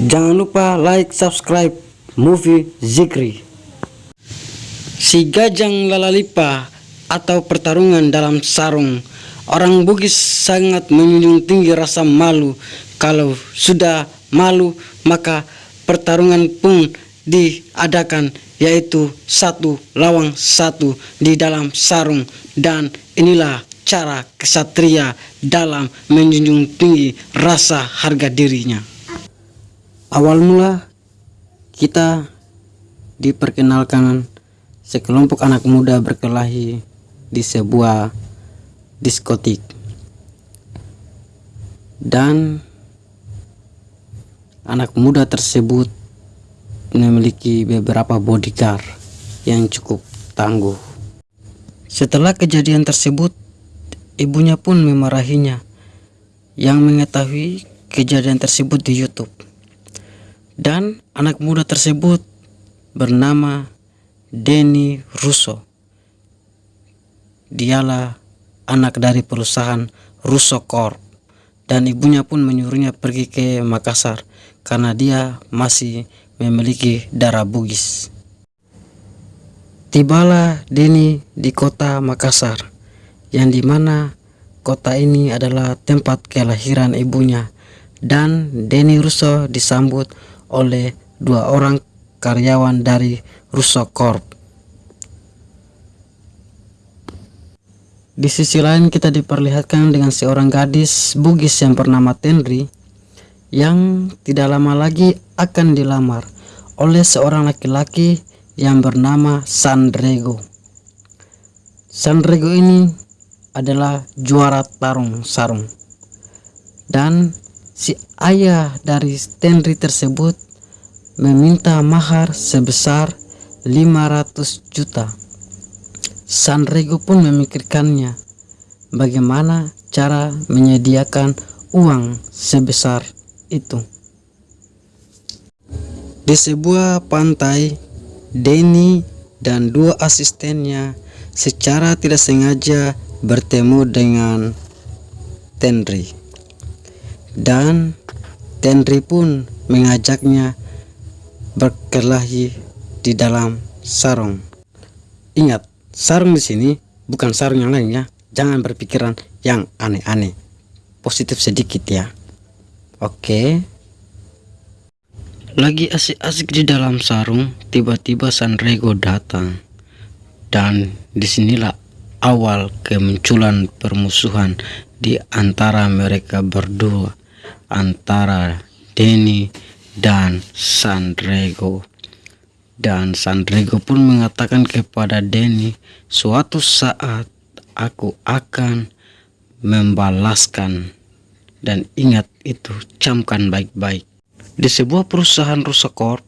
Jangan lupa like, subscribe Movie Zikri. Si Gajang Lalalipa atau pertarungan dalam sarung. Orang Bugis sangat menjunjung tinggi rasa malu. Kalau sudah malu, maka pertarungan pun diadakan yaitu satu lawang satu di dalam sarung dan inilah cara kesatria dalam menjunjung tinggi rasa harga dirinya. Awal mula kita diperkenalkan sekelompok anak muda berkelahi di sebuah diskotik dan anak muda tersebut memiliki beberapa bodyguard yang cukup tangguh. Setelah kejadian tersebut, ibunya pun memarahinya yang mengetahui kejadian tersebut di YouTube. Dan anak muda tersebut bernama Denny Russo. Dialah anak dari perusahaan Russo Corp dan ibunya pun menyuruhnya pergi ke Makassar karena dia masih memiliki darah Bugis. Tibalah Denny di kota Makassar, yang di mana kota ini adalah tempat kelahiran ibunya, dan Denny Russo disambut oleh dua orang karyawan dari Russo Corp. Di sisi lain kita diperlihatkan dengan seorang gadis Bugis yang bernama Tenri yang tidak lama lagi akan dilamar oleh seorang laki-laki yang bernama Sandrego. Sandrego ini adalah juara tarung sarung dan si ayah dari Tenri tersebut meminta mahar sebesar 500 juta Sanrego pun memikirkannya bagaimana cara menyediakan uang sebesar itu. Di sebuah pantai, Denny dan dua asistennya secara tidak sengaja bertemu dengan Tenri. Dan Tenri pun mengajaknya berkelahi di dalam sarung. Ingat, sarung di sini bukan sarung yang lain ya. Jangan berpikiran yang aneh-aneh. Positif sedikit ya. Oke. Lagi asik-asik di dalam sarung tiba-tiba Sanrego datang. Dan di sinilah awal kemunculan permusuhan di antara mereka berdua antara Denny dan Sanrego dan Sandrego pun mengatakan kepada Denny, suatu saat aku akan membalaskan. Dan ingat itu, camkan baik-baik. Di sebuah perusahaan Rusakor,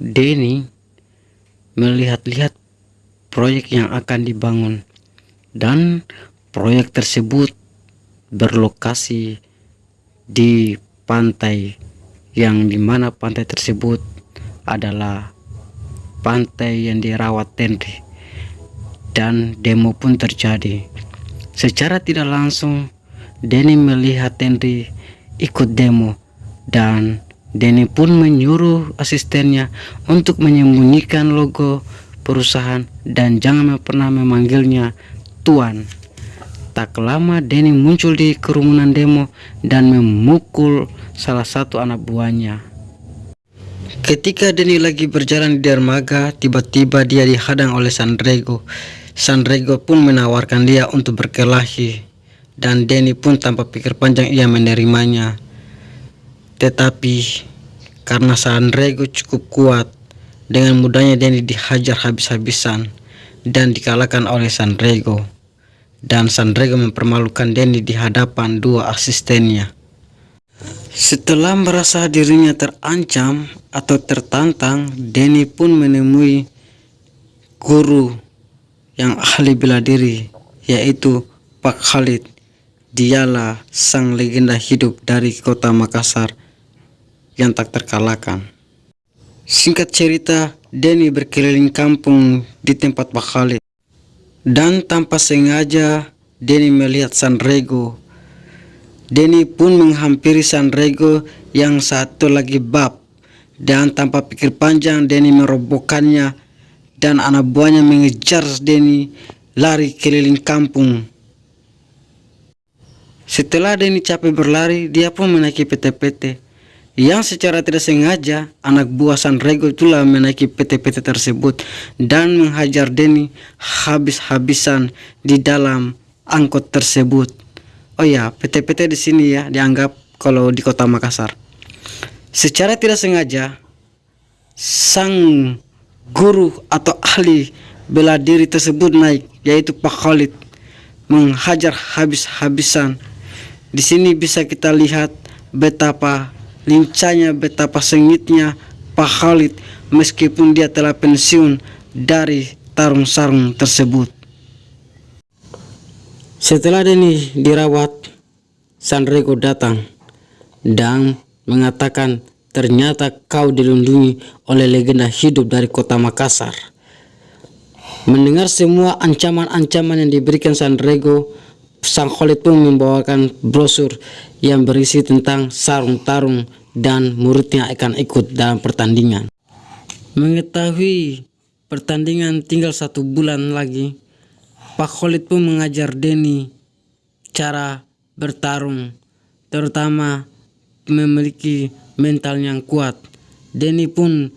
Denny melihat-lihat proyek yang akan dibangun. Dan proyek tersebut berlokasi di pantai yang di mana pantai tersebut adalah pantai yang dirawat Tenri dan demo pun terjadi secara tidak langsung Denny melihat Tenri ikut demo dan Denny pun menyuruh asistennya untuk menyembunyikan logo perusahaan dan jangan pernah memanggilnya Tuan. Tak lama Denny muncul di kerumunan demo dan memukul salah satu anak buahnya. Ketika Denny lagi berjalan di dermaga, tiba-tiba dia dihadang oleh Sandrego. Sandrego pun menawarkan dia untuk berkelahi, dan Denny pun tanpa pikir panjang ia menerimanya. Tetapi karena Sandrego cukup kuat, dengan mudahnya Denny dihajar habis-habisan dan dikalahkan oleh Sandrego. Dan Sandrego mempermalukan Denny di hadapan dua asistennya. Setelah merasa dirinya terancam atau tertantang, Denny pun menemui guru yang ahli bela diri, yaitu Pak Khalid. Dialah sang legenda hidup dari kota Makassar yang tak terkalahkan. Singkat cerita, Denny berkeliling kampung di tempat Pak Khalid. Dan tanpa sengaja, Denny melihat Sanrego Denny pun menghampiri Sanrego yang satu lagi bab. Dan tanpa pikir panjang Denny merobohkannya dan anak buahnya mengejar Denny lari keliling kampung. Setelah Denny capek berlari, dia pun menaiki PT-PT. Yang secara tidak sengaja, anak buah Sanrego itulah menaiki PT-PT tersebut dan menghajar Denny habis-habisan di dalam angkot tersebut. Oh ya, PT-PT di sini ya dianggap kalau di kota Makassar. Secara tidak sengaja, sang guru atau ahli bela diri tersebut naik, yaitu Pak Khalid, menghajar habis-habisan. Di sini bisa kita lihat betapa lincahnya, betapa sengitnya Pak Khalid meskipun dia telah pensiun dari tarung sarung tersebut. Setelah Denny dirawat, Sanrego datang dan mengatakan ternyata kau dilindungi oleh legenda hidup dari kota Makassar. Mendengar semua ancaman-ancaman yang diberikan Sanrego, Sang Khalid pun membawakan brosur yang berisi tentang sarung tarung dan muridnya akan ikut dalam pertandingan. Mengetahui pertandingan tinggal satu bulan lagi, Pak Khalid pun mengajar Denny cara bertarung, terutama memiliki mental yang kuat. Denny pun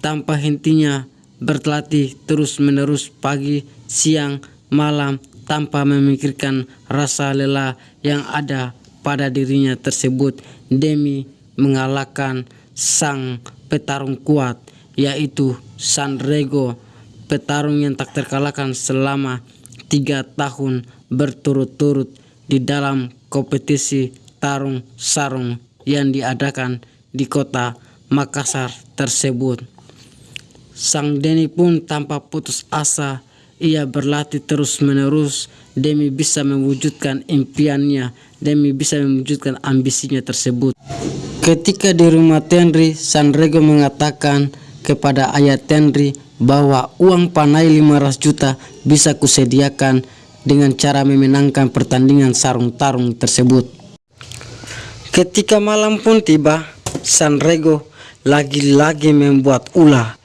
tanpa hentinya berlatih terus-menerus pagi, siang, malam tanpa memikirkan rasa lelah yang ada pada dirinya tersebut demi mengalahkan sang petarung kuat yaitu Sanrego petarung yang tak terkalahkan selama tiga tahun berturut-turut di dalam kompetisi tarung sarung yang diadakan di kota Makassar tersebut. Sang Denny pun tanpa putus asa, ia berlatih terus-menerus demi bisa mewujudkan impiannya, demi bisa mewujudkan ambisinya tersebut. Ketika di rumah Tenri, Sanrego mengatakan kepada ayah Tenri bahwa uang panai 500 juta bisa kusediakan dengan cara memenangkan pertandingan sarung tarung tersebut. Ketika malam pun tiba, Sanrego lagi-lagi membuat ulah.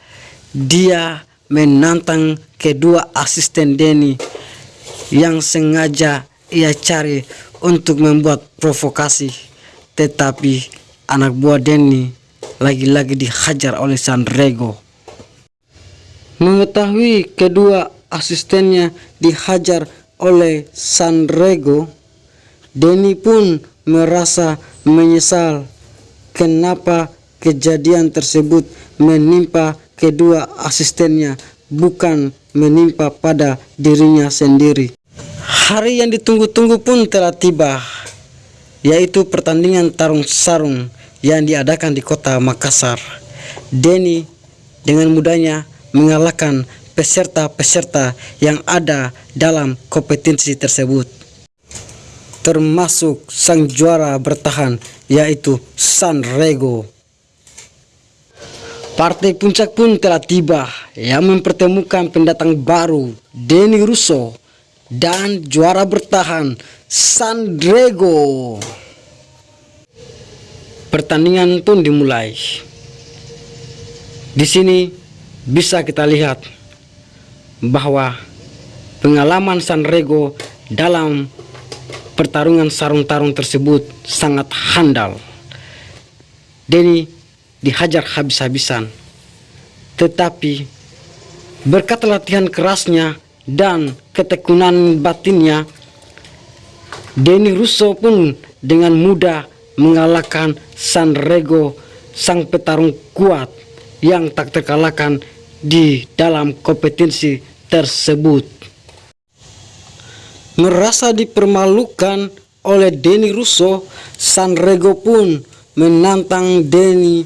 Dia menantang kedua asisten Denny yang sengaja ia cari untuk membuat provokasi. Tetapi anak buah Denny lagi-lagi dihajar oleh Sanrego. Mengetahui kedua asistennya dihajar oleh Sanrego, Denny pun merasa menyesal kenapa kejadian tersebut menimpa kedua asistennya bukan menimpa pada dirinya sendiri. Hari yang ditunggu-tunggu pun telah tiba, yaitu pertandingan tarung sarung yang diadakan di kota Makassar. Denny dengan mudahnya mengalahkan peserta-peserta yang ada dalam kompetisi tersebut termasuk sang juara bertahan yaitu Sanrego. Partai puncak pun telah tiba yang mempertemukan pendatang baru Denny Russo dan juara bertahan Sanrego. Pertandingan pun dimulai. Di sini bisa kita lihat bahwa pengalaman Sanrego dalam pertarungan sarung tarung tersebut sangat handal. Denny dihajar habis-habisan. Tetapi berkat latihan kerasnya dan ketekunan batinnya, Denny Russo pun dengan mudah mengalahkan Sanrego, sang petarung kuat yang tak terkalahkan di dalam kompetisi tersebut merasa dipermalukan oleh Denny Russo, Sanrego pun menantang Denny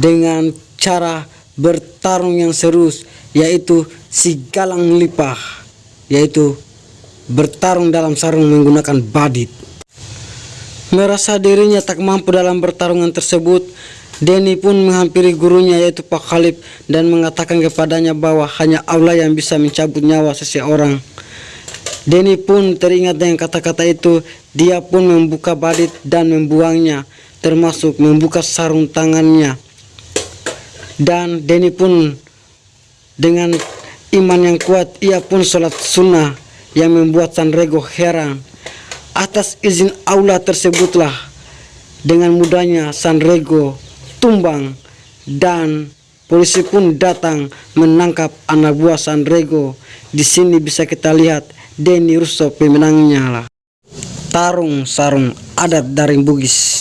dengan cara bertarung yang serius yaitu si galang lipah yaitu bertarung dalam sarung menggunakan badit merasa dirinya tak mampu dalam pertarungan tersebut Denny pun menghampiri gurunya yaitu Pak Khalif dan mengatakan kepadanya bahwa hanya Allah yang bisa mencabut nyawa seseorang Denny pun teringat dengan kata-kata itu. Dia pun membuka badit dan membuangnya. termasuk membuka sarung tangannya. Dan Denny pun dengan iman yang kuat ia pun sholat sunnah yang membuat Sanrego heran. Atas izin Allah tersebutlah dengan mudahnya Sanrego tumbang dan polisi pun datang menangkap anak buah Sanrego. Di sini bisa kita lihat Denny Russo pemenangnya lah. Tarung sarung adat dari Bugis.